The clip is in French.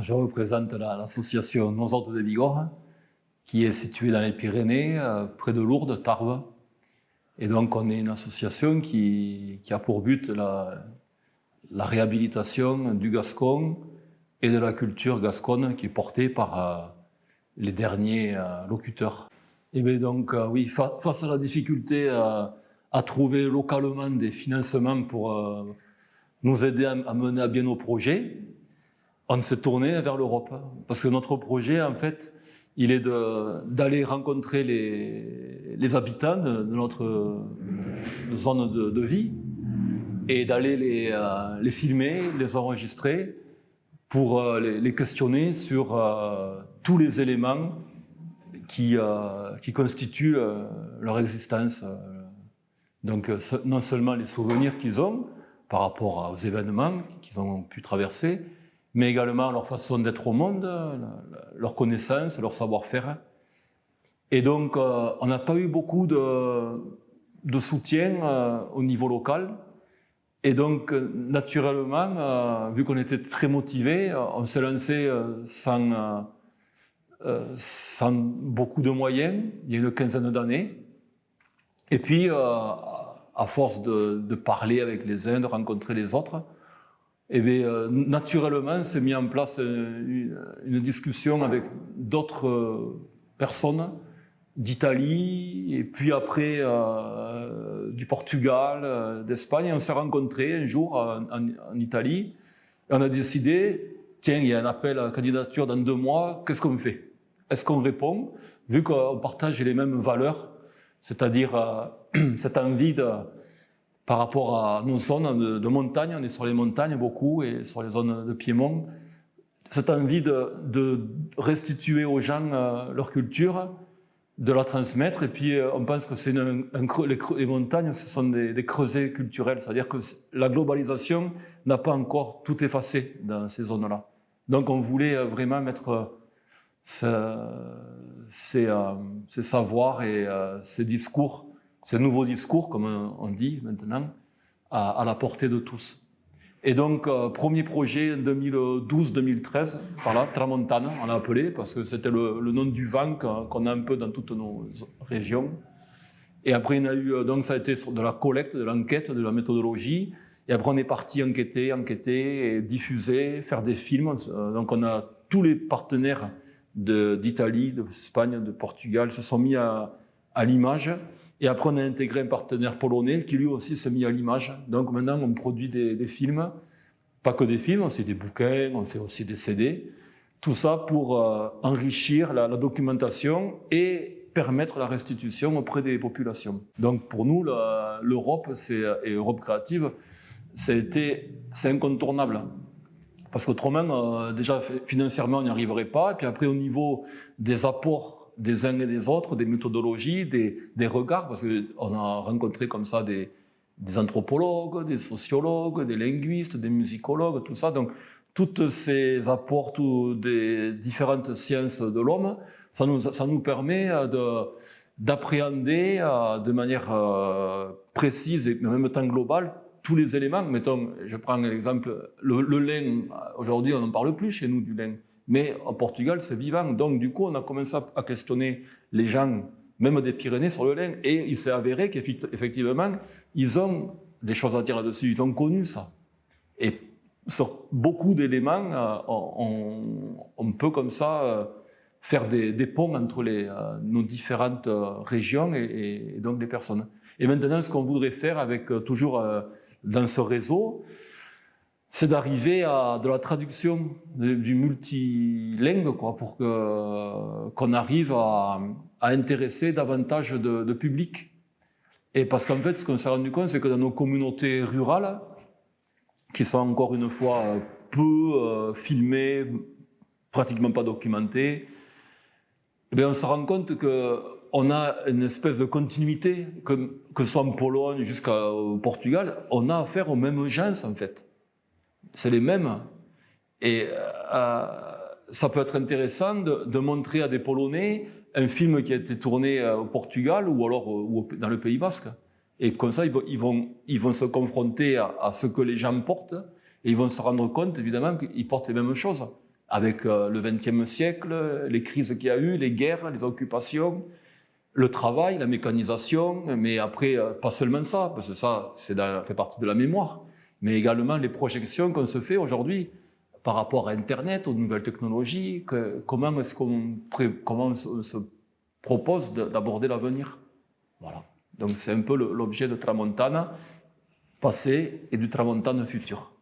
Je représente l'association Nos Autres de Bigorre, qui est située dans les Pyrénées, euh, près de Lourdes, Tarbes. Et donc, on est une association qui, a pour but la, réhabilitation du Gascon et de la culture gasconne qui est portée par euh, les derniers euh, locuteurs. Et bien donc, oui, face à la difficulté à trouver localement des financements pour nous aider à mener à bien nos projets, on s'est tourné vers l'Europe. Parce que notre projet, en fait, il est d'aller rencontrer les, habitants de, notre zone de, vie et d'aller les, euh, les, filmer, les enregistrer pour euh, les, questionner sur euh, tous les éléments qui, qui constituent leur existence. Donc non seulement les souvenirs qu'ils ont par rapport aux événements qu'ils ont pu traverser, mais également leur façon d'être au monde, leur connaissance, leur savoir-faire. Et donc, euh, on n'a pas eu beaucoup de, soutien euh, au niveau local. Et donc, naturellement, euh, vu qu'on était très motivés, on s'est lancé sans, beaucoup de moyens, il y a une quinzaine d'années. Et puis, à force de, parler avec les uns, de rencontrer les autres, eh bien, euh, naturellement, s'est mis en place une, une discussion avec d'autres euh, personnes d'Italie, et puis après euh, du Portugal, euh, d'Espagne. On s'est rencontrés un jour en, Italie, et on a décidé, tiens, il y a un appel à candidature dans deux mois, qu'est-ce qu'on fait? Est-ce qu'on répond? Vu qu'on partage les mêmes valeurs, c'est-à-dire cette envie de par rapport à nos zones de, montagne, on est sur les montagnes beaucoup et sur les zones de Piémont, cette envie de, restituer aux gens euh, leur culture, de la transmettre, et puis euh, on pense que les, les, montagnes, ce sont des, des creusets culturels, c'est-à-dire que la globalisation n'a pas encore tout effacé dans ces zones-là. Donc on voulait euh, vraiment mettre ces savoirs et ces discours ce nouveau discours, comme on dit maintenant, à, la portée de tous. Et donc, euh, premier projet 2012-2013, par là, Tramontane, on l'a appelé, parce que c'était le, nom du vent qu'on a un peu dans toutes nos régions. Et après, il a eu, euh, donc ça a été de la collecte, de l'enquête, de la méthodologie. Et après, on est parti enquêter, enquêter, diffuser, faire des films. Euh, donc, on a tous les partenaires d'Italie, d'Espagne, de, Portugal se sont mis à l'image. Et après, on a intégré un partenaire polonais qui lui aussi s'est mis à l'image. Donc maintenant, on produit des, films, pas que des films, fait des bouquins, on fait aussi des CD. Tout ça pour euh, enrichir la, documentation et permettre la restitution auprès des populations. Donc pour nous, l'Europe et Europe créative, c'est incontournable. Parce qu'autrement, euh, déjà financièrement, on n'y arriverait pas. Et puis après, au niveau des apports des uns et des autres, des méthodologies, des, regards, parce qu'on a rencontré comme ça des, anthropologues, des sociologues, des linguistes, des musicologues, tout ça. Donc, toutes ces apports des différentes sciences de l'homme, ça nous, ça nous permet de d'appréhender euh, de manière euh, précise et en même temps globale tous les éléments. Mettons, je prends l'exemple, le, le lin, aujourd'hui on n'en parle plus chez nous du lin. Mais au Portugal, c'est vivant. Donc, du coup, on a commencé à questionner les gens, même des Pyrénées, sur le lin. Et il s'est avéré qu'effectivement, ils ont des choses à dire là-dessus. Ils ont connu ça. Et sur beaucoup d'éléments, euh, on, peut comme ça euh, faire des, ponts entre euh, nos différentes régions et, et, donc les personnes. Et maintenant, ce qu'on voudrait faire avec toujours dans ce réseau, c'est d'arriver à de la traduction du multilingue, quoi, pour qu'on arrive à, intéresser davantage de, public. Et parce qu'en fait, ce qu'on s'est rendu compte, c'est que dans nos communautés rurales, qui sont encore une fois peu euh, filmées, pratiquement pas documentées, eh bien, on se rend compte que on a une espèce de continuité, que, que ce soit en Pologne jusqu'au Portugal, on a affaire aux mêmes gens, en fait c'est les mêmes. Et euh, ça peut être intéressant de, montrer à des Polonais un film qui a été tourné euh, au Portugal ou alors euh, dans le Pays Basque. Et comme ça, ils vont, se confronter à, ce que les gens portent et ils vont se rendre compte, évidemment, qu'ils portent les mêmes choses. avec le XXe siècle, les crises qu'il y a eu, les guerres, les occupations, le travail, la mécanisation, mais après, pas seulement ça, parce que ça, ça fait partie de la mémoire, mais également les projections qu'on se fait aujourd'hui par rapport à Internet, aux nouvelles technologies, comment est-ce qu'on comment on se propose d'aborder l'avenir. Voilà. Donc c'est un peu l'objet de Tramontana passé et du Tramontana futur.